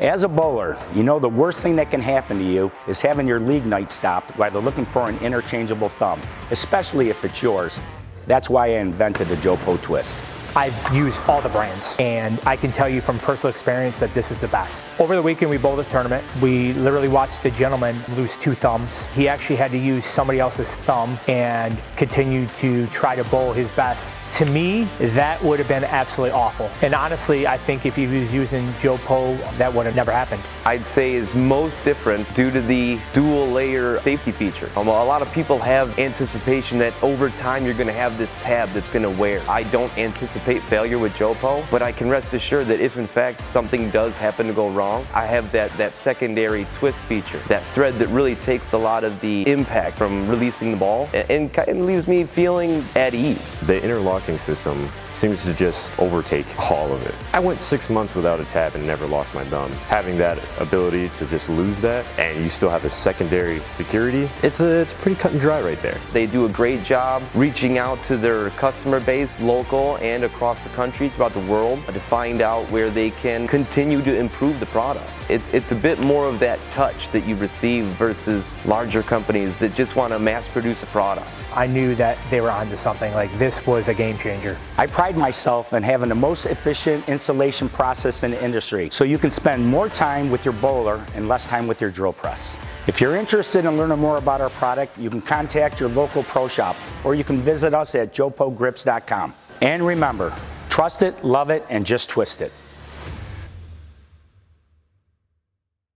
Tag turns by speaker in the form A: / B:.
A: As a bowler, you know the worst thing that can happen to you is having your league night stopped while they're looking for an interchangeable thumb, especially if it's yours. That's why I invented the JoePo Twist.
B: I've used all the brands and I can tell you from personal experience that this is the best. Over the weekend we bowled a tournament. We literally watched a gentleman lose two thumbs. He actually had to use somebody else's thumb and continue to try to bowl his best to me, that would have been absolutely awful. And honestly, I think if he was using JoePo, that would have never happened.
C: I'd say is most different due to the dual layer safety feature. Um, a lot of people have anticipation that over time you're going to have this tab that's going to wear. I don't anticipate failure with JoePo, but I can rest assured that if in fact something does happen to go wrong, I have that, that secondary twist feature, that thread that really takes a lot of the impact from releasing the ball and, and kind of leaves me feeling at ease.
D: The interlocking system seems to just overtake all of it. I went six months without a tab and never lost my thumb. Having that ability to just lose that and you still have a secondary security, it's, a, it's pretty cut and dry right there.
C: They do a great job reaching out to their customer base, local and across the country, throughout the world, to find out where they can continue to improve the product. It's, it's a bit more of that touch that you receive versus larger companies that just want to mass produce a product.
B: I knew that they were onto something. Like this was a game changer.
A: I pride myself in having the most efficient installation process in the industry so you can spend more time with your bowler and less time with your drill press. If you're interested in learning more about our product, you can contact your local pro shop or you can visit us at joepogrips.com. And remember, trust it, love it, and just twist it.